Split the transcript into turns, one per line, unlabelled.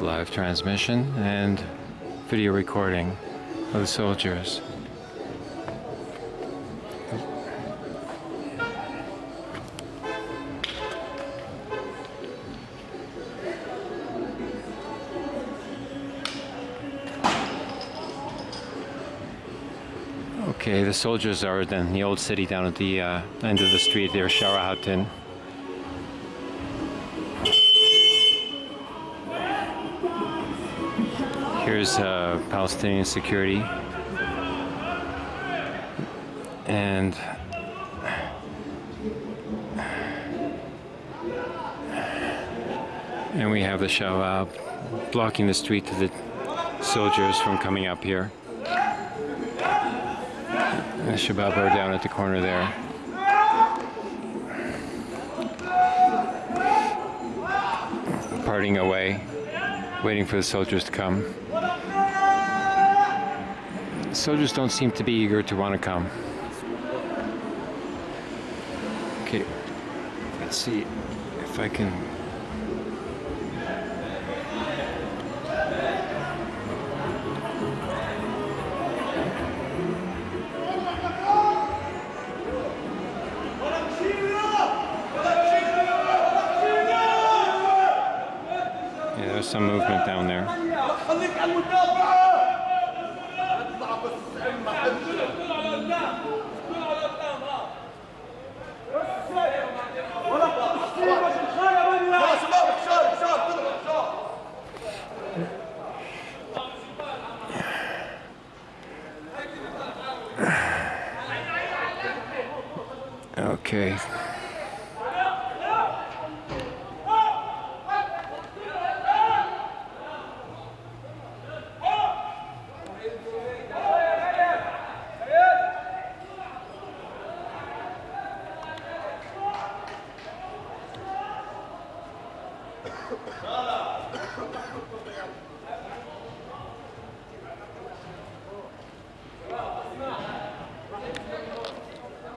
Live transmission and video recording of the soldiers. Okay, the soldiers are in the old city down at the uh, end of the street there, Sharahatin. Here's uh, Palestinian security. And and we have the Shabab blocking the street to the soldiers from coming up here. The Shabab are down at the corner there. Parting away, waiting for the soldiers to come. Soldiers don't seem to be eager to want to come. Okay, let's see if I can Yeah, there's some movement down there. Okay. Cala!